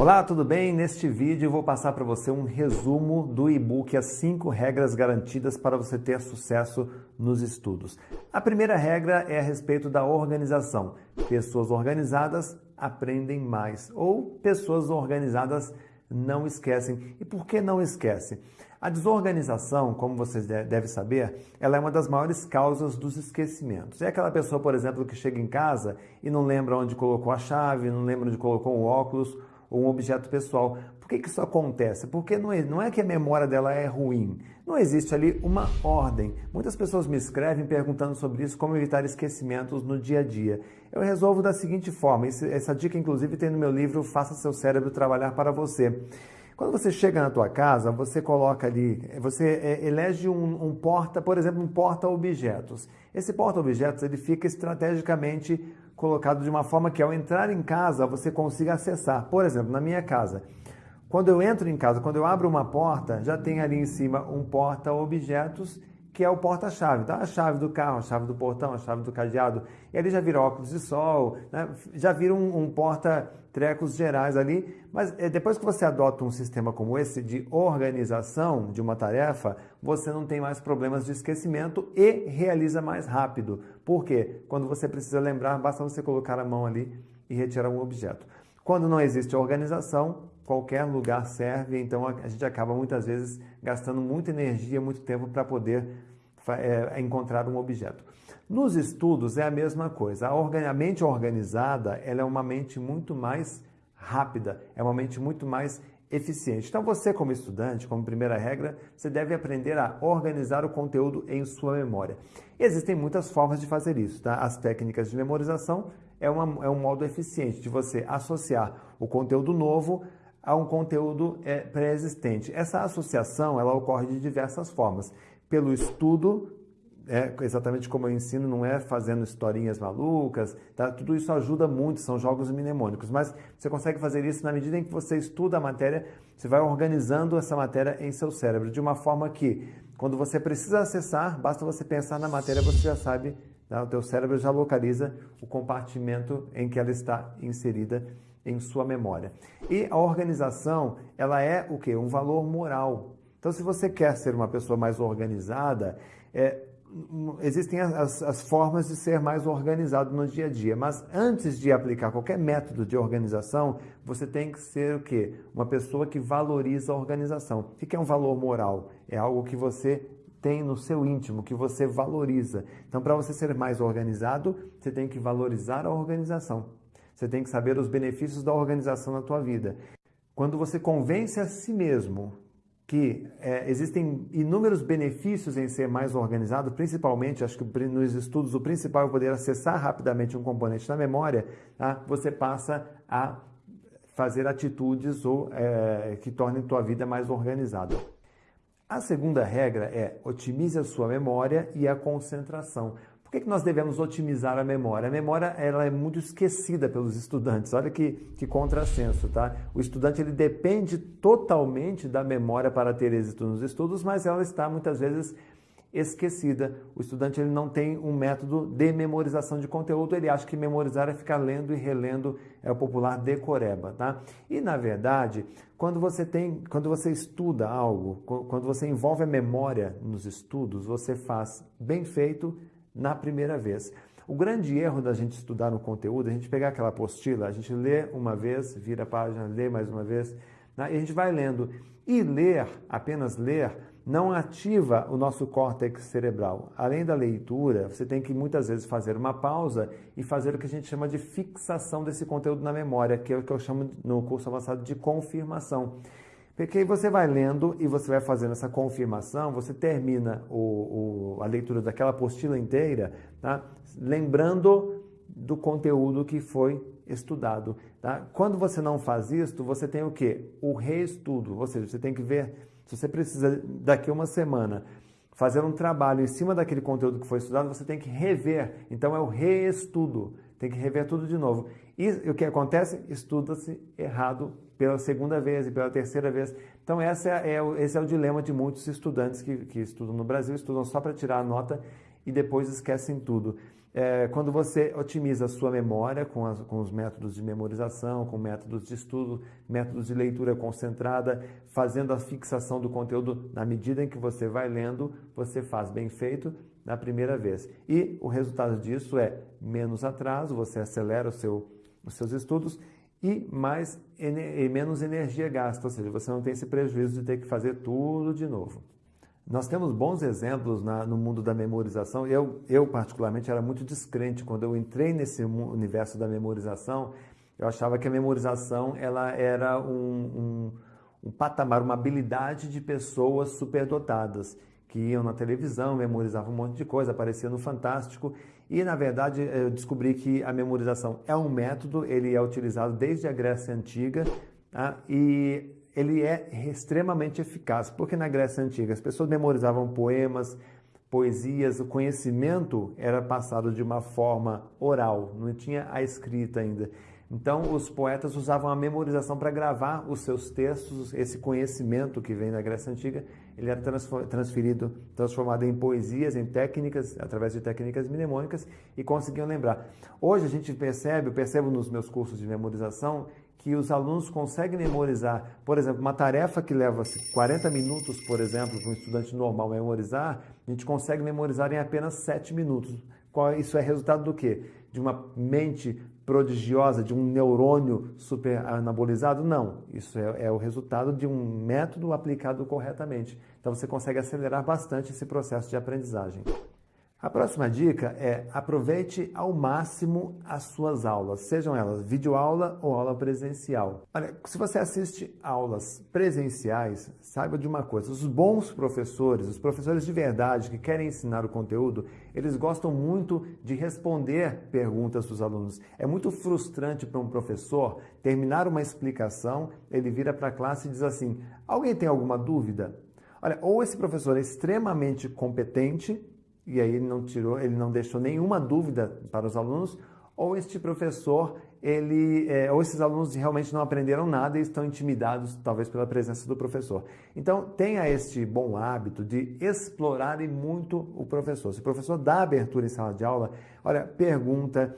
Olá, tudo bem? Neste vídeo vou passar para você um resumo do e-book As 5 Regras Garantidas para você ter sucesso nos estudos. A primeira regra é a respeito da organização. Pessoas organizadas aprendem mais ou pessoas organizadas não esquecem. E por que não esquecem? A desorganização, como vocês devem saber, ela é uma das maiores causas dos esquecimentos. É aquela pessoa, por exemplo, que chega em casa e não lembra onde colocou a chave, não lembra onde colocou o óculos ou um objeto pessoal. Por que, que isso acontece? Porque não é, não é que a memória dela é ruim, não existe ali uma ordem. Muitas pessoas me escrevem perguntando sobre isso, como evitar esquecimentos no dia a dia. Eu resolvo da seguinte forma, essa dica inclusive tem no meu livro Faça Seu Cérebro Trabalhar para Você. Quando você chega na tua casa, você coloca ali, você é, elege um, um porta, por exemplo, um porta-objetos. Esse porta-objetos ele fica estrategicamente colocado de uma forma que ao entrar em casa você consiga acessar. Por exemplo, na minha casa, quando eu entro em casa, quando eu abro uma porta, já tem ali em cima um porta-objetos que é o porta-chave. Então, a chave do carro, a chave do portão, a chave do cadeado. E ali já vira óculos de sol, né? já vira um, um porta-trecos gerais ali. Mas é, depois que você adota um sistema como esse de organização de uma tarefa, você não tem mais problemas de esquecimento e realiza mais rápido. Por quê? Quando você precisa lembrar, basta você colocar a mão ali e retirar um objeto. Quando não existe organização, qualquer lugar serve, então a gente acaba muitas vezes gastando muita energia, muito tempo para poder é, encontrar um objeto. Nos estudos é a mesma coisa. A, mente organizada ela é uma mente muito mais rápida, é uma mente muito mais eficiente. Então você como estudante, como primeira regra, você deve aprender a organizar o conteúdo em sua memória. Existem muitas formas de fazer isso. Tá? As técnicas de memorização é, uma, é um modo eficiente de você associar o conteúdo novo a um conteúdo é, pré-existente. Essa associação ela ocorre de diversas formas. Pelo estudo, é, exatamente como eu ensino, não é fazendo historinhas malucas, tá? tudo isso ajuda muito, são jogos mnemônicos, mas você consegue fazer isso na medida em que você estuda a matéria, você vai organizando essa matéria em seu cérebro, de uma forma que, quando você precisa acessar, basta você pensar na matéria, você já sabe, tá? o teu cérebro já localiza o compartimento em que ela está inserida em sua memória. E a organização, ela é o que? Um valor moral. Então, se você quer ser uma pessoa mais organizada, é, existem as, as, formas de ser mais organizado no dia a dia, mas antes de aplicar qualquer método de organização, você tem que ser o quê? Uma pessoa que valoriza a organização. O que é um valor moral? É algo que você tem no seu íntimo, que você valoriza. Então, para você ser mais organizado, você tem que valorizar a organização. Você tem que saber os benefícios da organização na tua vida. Quando você convence a si mesmo que é, existem inúmeros benefícios em ser mais organizado, principalmente, acho que nos estudos o principal é poder acessar rapidamente um componente na memória, tá? você passa a fazer atitudes ou, é, que tornem tua vida mais organizada. A segunda regra é otimize a sua memória e a concentração. Por que, que nós devemos otimizar a memória? A memória ela é muito esquecida pelos estudantes. Olha que, que contrassenso, tá? O estudante ele depende totalmente da memória para ter êxito nos estudos, mas ela está muitas vezes esquecida. O estudante ele não tem um método de memorização de conteúdo, ele acha que memorizar é ficar lendo e relendo, é o popular decoreba, tá? E na verdade, quando você tem, quando você estuda algo, quando você envolve a memória nos estudos, você faz bem feito na primeira vez. O grande erro da gente estudar um conteúdo, a gente pegar aquela apostila, a gente lê uma vez, vira a página, lê mais uma vez, né? e a gente vai lendo. E ler, apenas ler, não ativa o nosso córtex cerebral. Além da leitura, você tem que muitas vezes fazer uma pausa e fazer o que a gente chama de fixação desse conteúdo na memória, que é o que eu chamo no curso avançado de confirmação. Porque aí você vai lendo e você vai fazendo essa confirmação, você termina o, o, a leitura daquela apostila inteira, tá? lembrando do conteúdo que foi estudado. Tá? Quando você não faz isso, você tem o quê? O reestudo, ou seja, você tem que ver, se você precisa daqui a uma semana fazer um trabalho em cima daquele conteúdo que foi estudado, você tem que rever. Então é o reestudo, tem que rever tudo de novo. E o que acontece? Estuda-se errado pela segunda vez e pela terceira vez. Então, essa é, é, esse é o dilema de muitos estudantes que, que estudam no Brasil, estudam só para tirar a nota e depois esquecem tudo. é, quando você otimiza a sua memória com, as, com, os métodos de memorização, com métodos de estudo, métodos de leitura concentrada, fazendo a fixação do conteúdo na medida em que você vai lendo, você faz bem feito na primeira vez. E o resultado disso é menos atraso, você acelera seu, os seus estudos e mais e menos energia gasta, ou seja, você não tem esse prejuízo de ter que fazer tudo de novo. Nós temos bons exemplos na, no mundo da memorização. Eu, eu, particularmente, era muito descrente. Quando eu entrei nesse universo da memorização, eu achava que a memorização ela era um, um, um patamar, uma habilidade de pessoas superdotadas, que iam na televisão, memorizavam um monte de coisa, aparecia no Fantástico. E, na verdade, eu descobri que a memorização é um método, ele é utilizado desde a Grécia Antiga, tá? e ele é extremamente eficaz, porque na Grécia Antiga as pessoas memorizavam poemas, poesias, o conhecimento era passado de uma forma oral, não tinha a escrita ainda. Então, os poetas usavam a memorização para gravar os seus textos, esse conhecimento que vem da Grécia Antiga, ele era transferido, transformado em poesias, em técnicas, através de técnicas mnemônicas, e conseguiam lembrar. Hoje a gente percebe, eu percebo nos meus cursos de memorização, que os alunos conseguem memorizar, por exemplo, uma tarefa que leva 40 minutos, por exemplo, para um estudante normal memorizar, a gente consegue memorizar em apenas 7 minutos. Isso é resultado do quê? De uma mente prodigiosa, de um neurônio super anabolizado? Não, isso é, é o resultado de um método aplicado corretamente. Então você consegue acelerar bastante esse processo de aprendizagem. A próxima dica é aproveite ao máximo as suas aulas, sejam elas videoaula ou aula presencial. Olha, se você assiste aulas presenciais, saiba de uma coisa, os bons professores, os professores de verdade que querem ensinar o conteúdo, eles gostam muito de responder perguntas dos alunos. É muito frustrante para um professor terminar uma explicação, ele vira para a classe e diz assim, alguém tem alguma dúvida? Olha, ou esse professor é extremamente competente, e aí ele não tirou, ele não deixou nenhuma dúvida para os alunos, ou este professor, ele, é, ou esses alunos realmente não aprenderam nada e estão intimidados, talvez pela presença do professor. Então, tenha este bom hábito de explorar muito o professor. Se o professor dá abertura em sala de aula, olha, pergunta,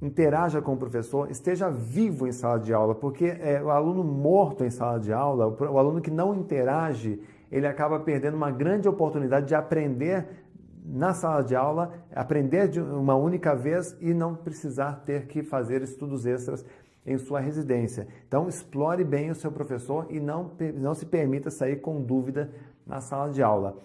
interaja com o professor, esteja vivo em sala de aula, porque é, o aluno morto em sala de aula, o, o aluno que não interage, ele acaba perdendo uma grande oportunidade de aprender na sala de aula, aprender de uma única vez e não precisar ter que fazer estudos extras em sua residência. Então, explore bem o seu professor e não, não se permita sair com dúvida na sala de aula.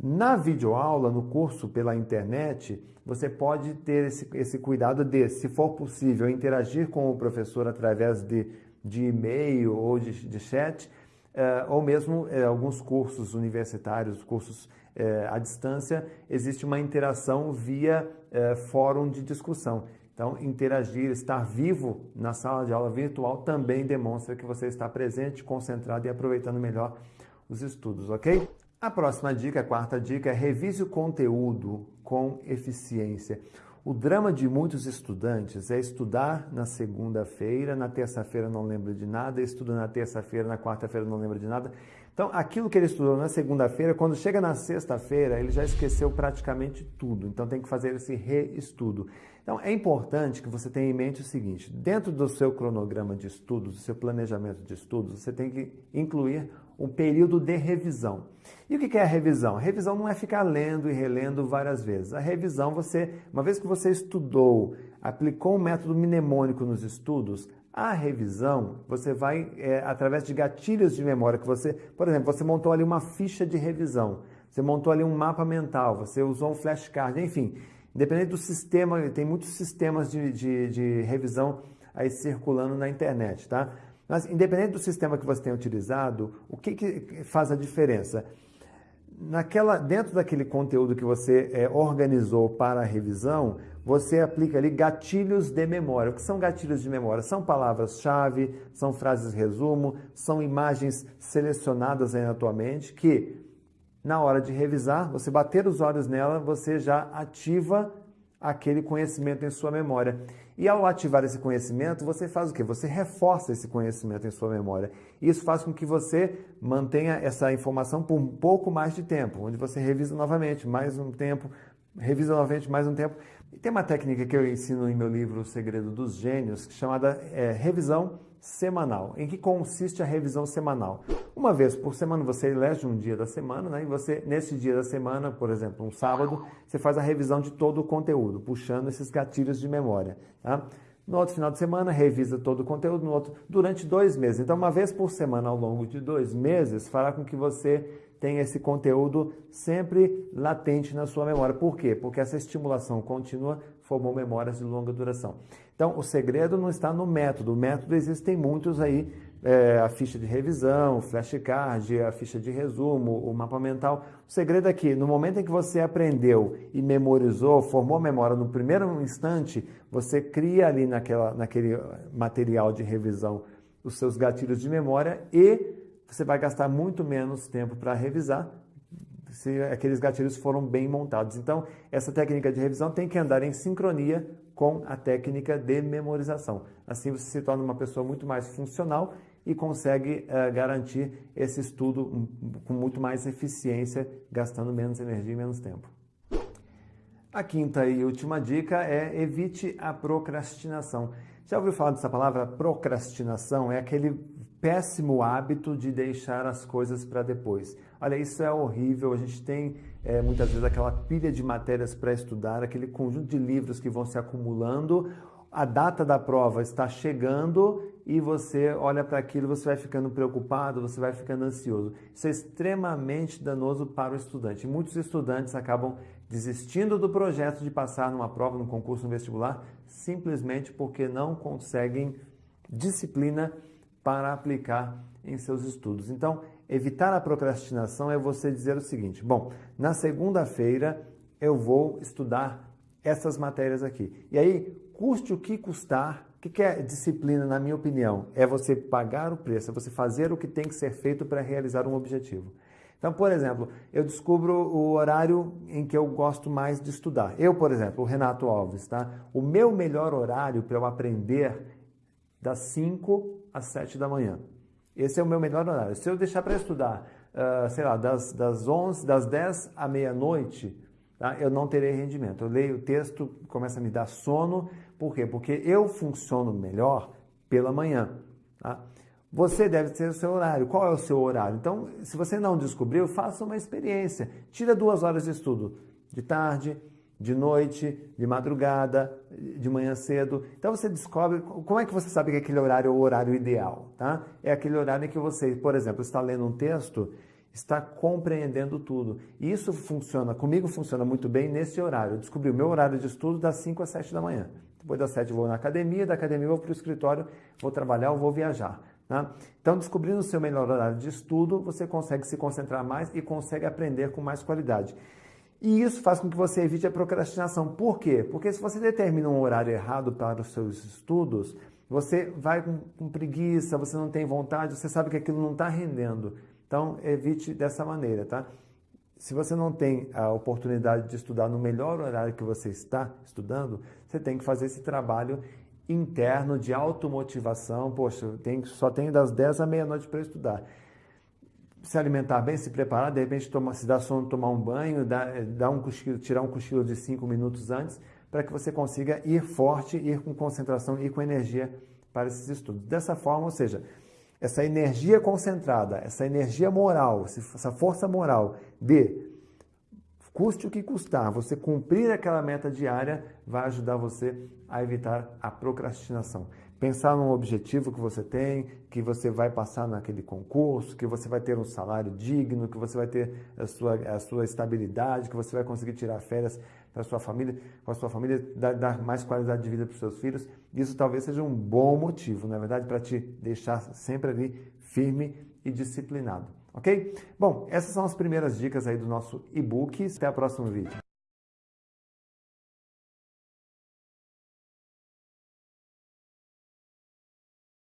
Na videoaula, no curso pela internet, você pode ter esse, esse cuidado de, se for possível, interagir com o professor através de, de e-mail ou de, de chat, ou mesmo uh, alguns cursos universitários, cursos é, à distância, existe uma interação via fórum de discussão. Então, interagir, estar vivo na sala de aula virtual também demonstra que você está presente, concentrado e aproveitando melhor os estudos, ok? A próxima dica, a quarta dica, é revise o conteúdo com eficiência. O drama de muitos estudantes é estudar na segunda-feira, na terça-feira não lembra de nada, estuda na terça-feira, na quarta-feira não lembra de nada. Então, aquilo que ele estudou na segunda-feira, quando chega na sexta-feira, ele já esqueceu praticamente tudo. Então, tem que fazer esse reestudo. Então, é importante que você tenha em mente o seguinte: dentro do seu cronograma de estudos, do seu planejamento de estudos, você tem que incluir um período de revisão. E o que é a revisão? A revisão não é ficar lendo e relendo várias vezes. A revisão, você, uma vez que você estudou, aplicou um método mnemônico nos estudos, a revisão, você vai, é, através de gatilhos de memória que você, por exemplo, você montou ali uma ficha de revisão, você montou ali um mapa mental, você usou um flashcard, enfim, independente do sistema, tem muitos sistemas de, de, de revisão aí circulando na internet, tá? Mas independente do sistema que você tenha utilizado, o que, que faz a diferença? Naquela, dentro daquele conteúdo que você é, organizou para a revisão, você aplica ali gatilhos de memória. O que são gatilhos de memória? São palavras-chave, são frases resumo, são imagens selecionadas aí na tua mente que, na hora de revisar, você bater os olhos nela, você já ativa aquele conhecimento em sua memória. E ao ativar esse conhecimento, você faz o quê? Você reforça esse conhecimento em sua memória. Isso faz com que você mantenha essa informação por um pouco mais de tempo, onde você revisa novamente, mais um tempo, revisa novamente mais um tempo. E tem uma técnica que eu ensino em meu livro O Segredo dos Gênios, chamada é, revisão semanal. Em que consiste a revisão semanal? Uma vez por semana você elege um dia da semana, né? E você, nesse dia da semana, por exemplo, um sábado, você faz a revisão de todo o conteúdo, puxando esses gatilhos de memória. Tá? No outro final de semana, revisa todo o conteúdo no outro, durante dois meses. Então, uma vez por semana ao longo de dois meses, fará com que você tenha esse conteúdo sempre latente na sua memória. Por quê? Porque essa estimulação contínua formou memórias de longa duração. Então, o segredo não está no método. O método existem muitos aí, é, a ficha de revisão, o flashcard, a ficha de resumo, o mapa mental. O segredo é que, no momento em que você aprendeu e memorizou, formou memória no primeiro instante, você cria ali naquela, naquele material de revisão os seus gatilhos de memória e você vai gastar muito menos tempo para revisar se aqueles gatilhos foram bem montados. Então, essa técnica de revisão tem que andar em sincronia com a técnica de memorização. Assim você se torna uma pessoa muito mais funcional e consegue uh, garantir esse estudo com muito mais eficiência, gastando menos energia e menos tempo. A quinta e última dica é evite a procrastinação. Já ouviu falar dessa palavra procrastinação? É aquele péssimo hábito de deixar as coisas para depois. Olha, isso é horrível. A gente tem é, muitas vezes aquela pilha de matérias para estudar, aquele conjunto de livros que vão se acumulando. A data da prova está chegando e você olha para aquilo, você vai ficando preocupado, você vai ficando ansioso. Isso é extremamente danoso para o estudante. Muitos estudantes acabam desistindo do projeto de passar numa prova, num concurso, no vestibular, simplesmente porque não conseguem disciplina para aplicar em seus estudos. Então, evitar a procrastinação é você dizer o seguinte: bom, na segunda-feira eu vou estudar essas matérias aqui. E aí, custe o que custar, o que é disciplina, na minha opinião? É você pagar o preço, é você fazer o que tem que ser feito para realizar um objetivo. Então, por exemplo, eu descubro o horário em que eu gosto mais de estudar. Eu, por exemplo, o Renato Alves, tá? O meu melhor horário para eu aprender das 5 às 7 da manhã. Esse é o meu melhor horário. Se eu deixar para estudar, uh, sei lá, das, das 11, das 10 à meia-noite, tá? eu não terei rendimento. Eu leio o texto, começa a me dar sono. Por quê? Porque eu funciono melhor pela manhã. Tá? Você deve ter o seu horário. Qual é o seu horário? Então, se você não descobriu, faça uma experiência. Tira duas horas de estudo. De tarde, de noite, de madrugada, de manhã cedo. Então você descobre, como é que você sabe que aquele horário é o horário ideal, tá? É aquele horário em que você, por exemplo, está lendo um texto, está compreendendo tudo. E isso funciona, comigo funciona muito bem nesse horário. Eu descobri o meu horário de estudo das 5 às 7 da manhã. Depois das 7 eu vou na academia, da academia eu vou para o escritório, vou trabalhar ou vou viajar. Tá? Então, descobrindo o seu melhor horário de estudo, você consegue se concentrar mais e consegue aprender com mais qualidade. E isso faz com que você evite a procrastinação. Por quê? Porque se você determina um horário errado para os seus estudos, você vai com, com preguiça, você não tem vontade, você sabe que aquilo não está rendendo. Então, evite dessa maneira, tá? Se você não tem a oportunidade de estudar no melhor horário que você está estudando, você tem que fazer esse trabalho interno de automotivação. Poxa, tenho, só tenho das 10 à meia-noite para estudar se alimentar bem, se preparar, de repente toma, se dá sono, tomar um banho, dar, dar um cochilo, tirar um cochilo de cinco minutos antes, para que você consiga ir forte, ir com concentração, ir com energia para esses estudos. Dessa forma, ou seja, essa energia concentrada, essa energia moral, essa força moral de custe o que custar, você cumprir aquela meta diária vai ajudar você a evitar a procrastinação pensar num objetivo que você tem, que você vai passar naquele concurso, que você vai ter um salário digno, que você vai ter a sua, a sua estabilidade, que você vai conseguir tirar férias para sua família, com a sua família, dar, dar mais qualidade de vida para os seus filhos. Isso talvez seja um bom motivo, na é verdade, para te deixar sempre ali firme e disciplinado. Ok? Bom, essas são as primeiras dicas aí do nosso e-book. Até o próximo vídeo.